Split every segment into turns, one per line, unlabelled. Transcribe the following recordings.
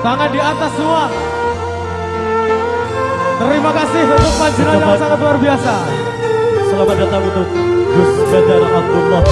Tangan di atas semua. Terima kasih untuk panjenengan yang sangat luar biasa.
Selamat datang untuk Gus Badar Abdullah.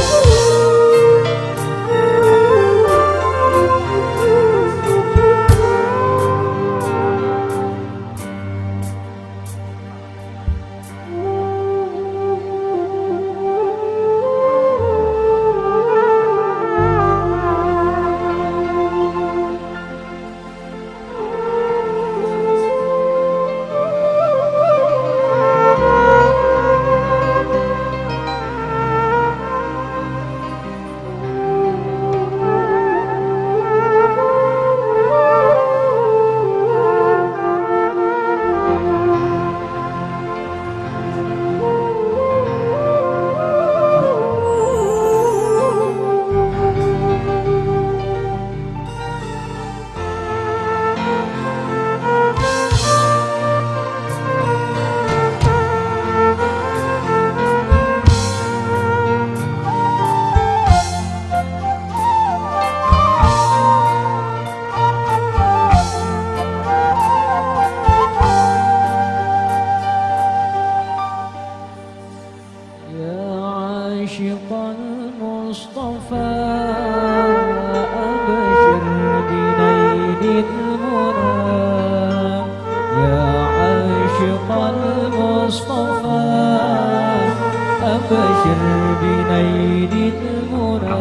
وبشر بنيل المنى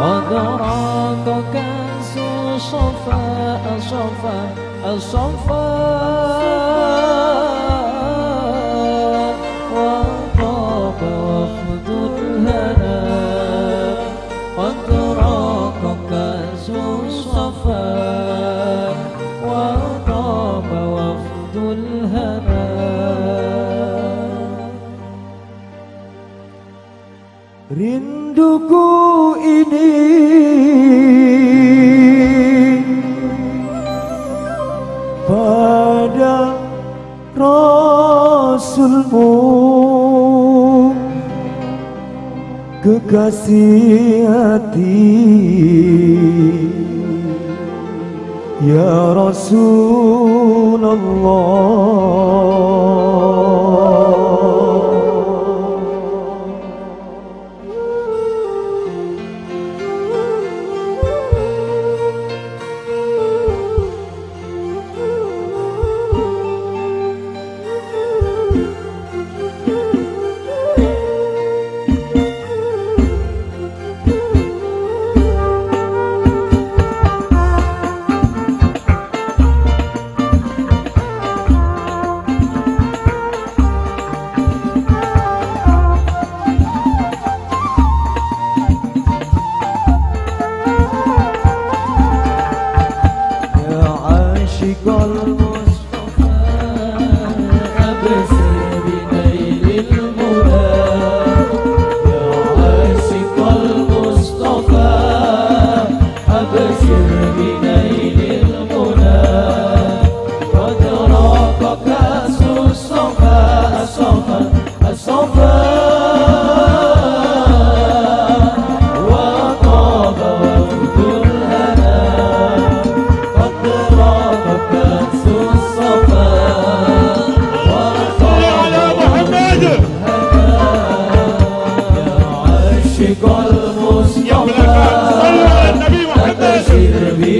قد راك كأس صفاء صفاء صفاء kekasih
hati. Ya Rasulullah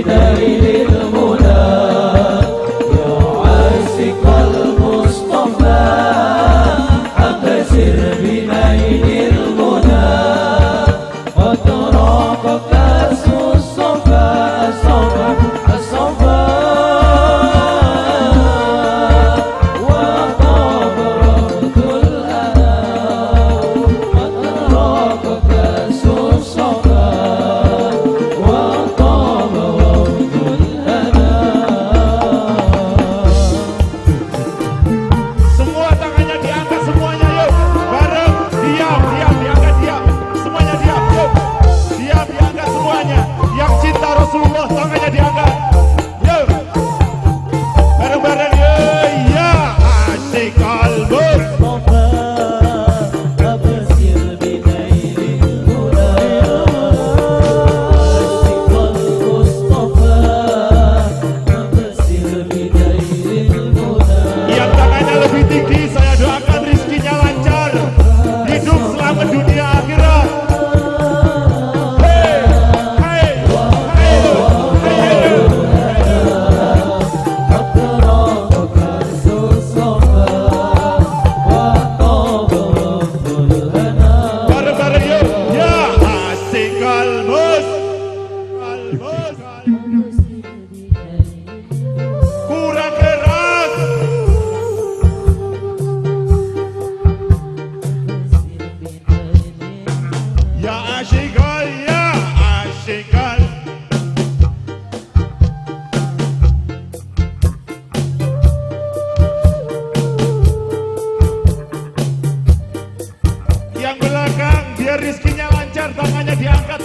Kita ini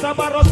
zaparros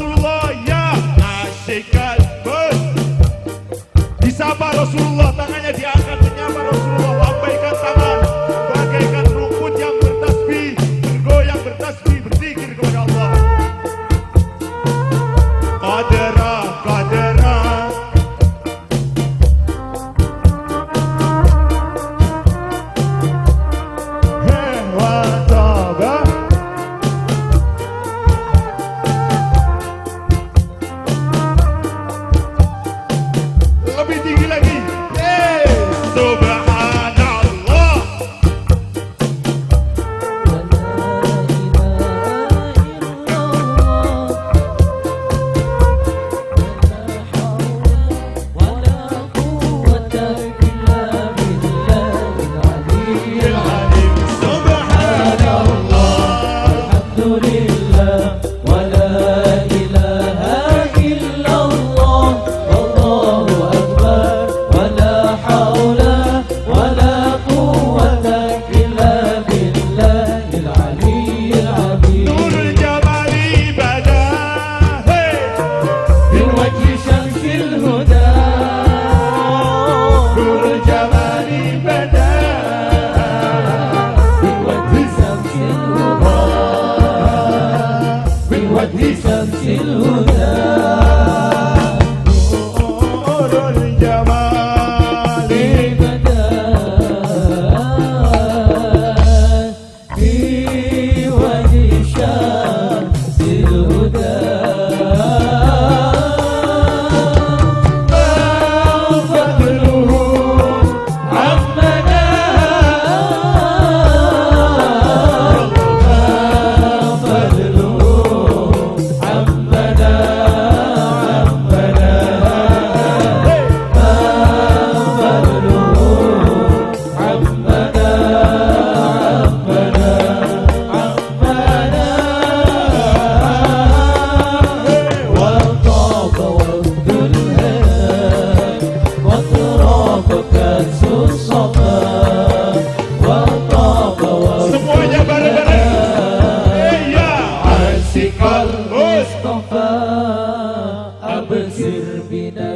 Vina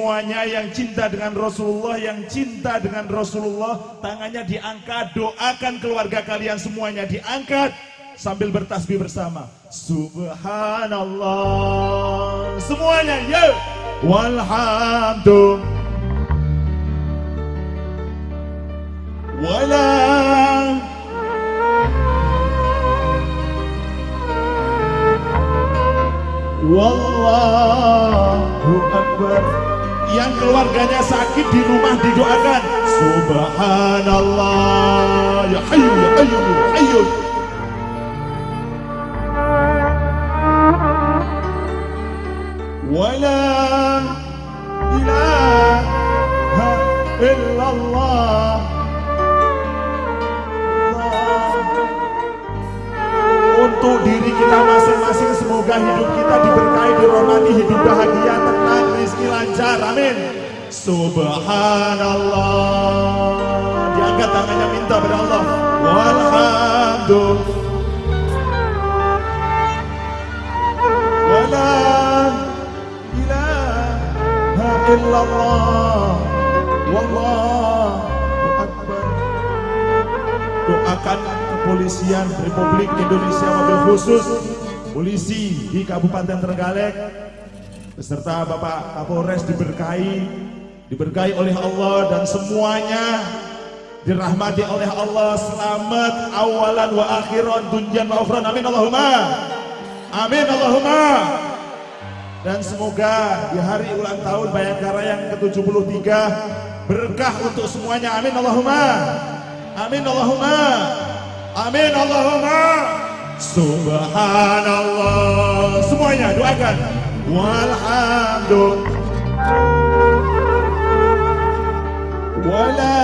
semuanya yang cinta dengan Rasulullah yang cinta dengan Rasulullah tangannya diangkat doakan keluarga kalian semuanya diangkat sambil bertasbih bersama. Subhanallah. Semuanya ya. Walhamdulillah. Wala.
Wallahu Akbar yang keluarganya sakit di rumah didoakan. Subhanallah. Ya hayu ya hayu ya hayu wala ilaha illallah. Untuk diri kita masing-masing semoga hidup kita Amin. Subhanallah. Diangkat tangannya minta pada Allah. Walhamdulillah. Wala ilaha Doakan kepolisian Republik Indonesia mobil khusus polisi di Kabupaten Trenggalek beserta Bapak Kapolres diberkahi diberkahi oleh Allah dan semuanya dirahmati oleh Allah selamat awalan wa akhiran dunjan wa ukhran amin Allahumma Amin Allahumma. Dan semoga di hari ulang tahun Bayangkara yang ke-73 berkah untuk semuanya. Amin Allahumma. Amin Allahumma. Amin Allahumma. Subhanallah. Semuanya doakan. Walhamdulillah. Wala